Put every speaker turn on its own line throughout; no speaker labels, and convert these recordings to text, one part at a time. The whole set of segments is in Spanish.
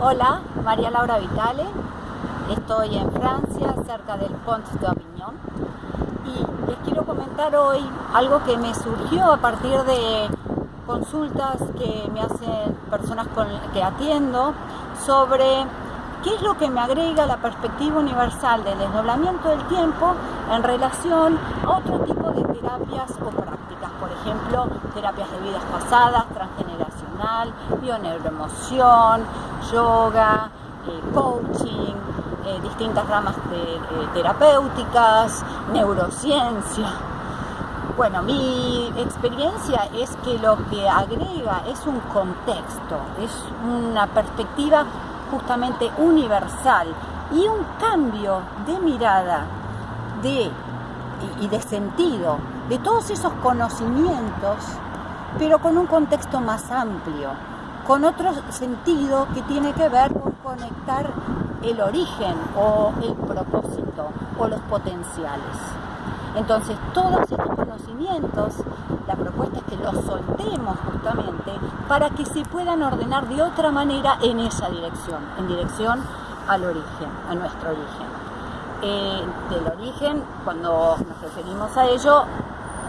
Hola, María Laura Vitale. Estoy en Francia, cerca del Pont d'Avignon. Y les quiero comentar hoy algo que me surgió a partir de consultas que me hacen personas con, que atiendo sobre qué es lo que me agrega la perspectiva universal del desdoblamiento del tiempo en relación a otro tipo de terapias o prácticas, por ejemplo, terapias de vidas pasadas, transgeneracional, bioneuroemoción, yoga, eh, coaching, eh, distintas ramas terapéuticas, neurociencia. Bueno, mi experiencia es que lo que agrega es un contexto, es una perspectiva justamente universal y un cambio de mirada de, y de sentido de todos esos conocimientos, pero con un contexto más amplio, con otro sentido que tiene que ver con conectar el origen o el propósito o los potenciales. Entonces, todos estos conocimientos, la propuesta es que los soltemos justamente para que se puedan ordenar de otra manera en esa dirección, en dirección al origen, a nuestro origen. Eh, del origen, cuando nos referimos a ello,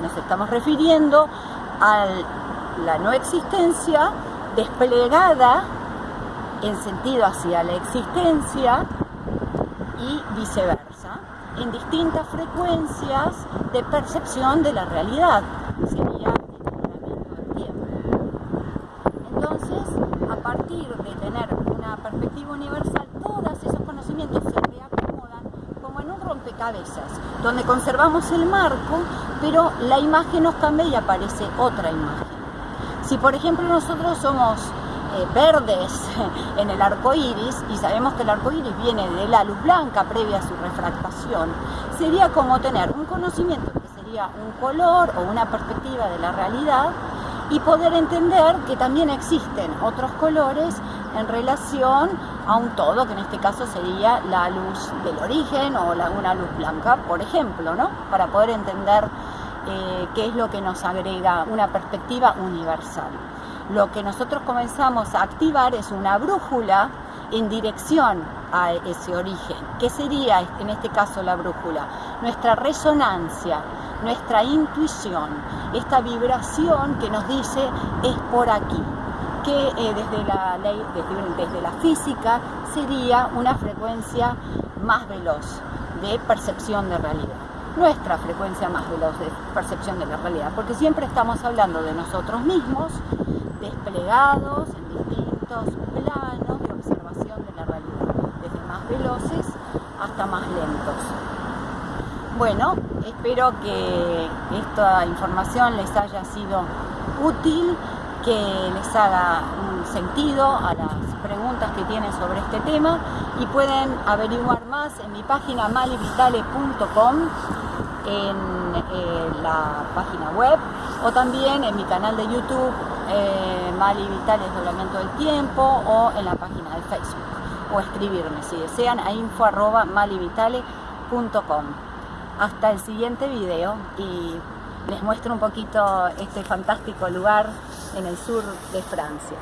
nos estamos refiriendo a la no existencia desplegada en sentido hacia la existencia y viceversa, en distintas frecuencias de percepción de la realidad. Sería. Entonces, a partir de tener una perspectiva universal, todos esos conocimientos se reacomodan como en un rompecabezas, donde conservamos el marco, pero la imagen nos cambia y aparece otra imagen. Si por ejemplo nosotros somos eh, verdes en el arco iris y sabemos que el arco iris viene de la luz blanca previa a su refractación, sería como tener un conocimiento que sería un color o una perspectiva de la realidad y poder entender que también existen otros colores en relación a un todo, que en este caso sería la luz del origen o una luz blanca, por ejemplo, ¿no? Para poder entender eh, qué es lo que nos agrega una perspectiva universal. Lo que nosotros comenzamos a activar es una brújula en dirección a ese origen. ¿Qué sería en este caso la brújula? Nuestra resonancia, nuestra intuición, esta vibración que nos dice es por aquí, que eh, desde, la ley, desde la física sería una frecuencia más veloz de percepción de realidad nuestra frecuencia más veloz de percepción de la realidad, porque siempre estamos hablando de nosotros mismos, desplegados en distintos planos de observación de la realidad, desde más veloces hasta más lentos. Bueno, espero que esta información les haya sido útil, que les haga un sentido a las preguntas que tienen sobre este tema y pueden averiguar más en mi página malivitale.com en eh, la página web o también en mi canal de YouTube eh, Mali Vital Desdoblamiento del Tiempo o en la página de Facebook o escribirme si desean a info arroba malivitale.com hasta el siguiente video y les muestro un poquito este fantástico lugar en el sur de Francia.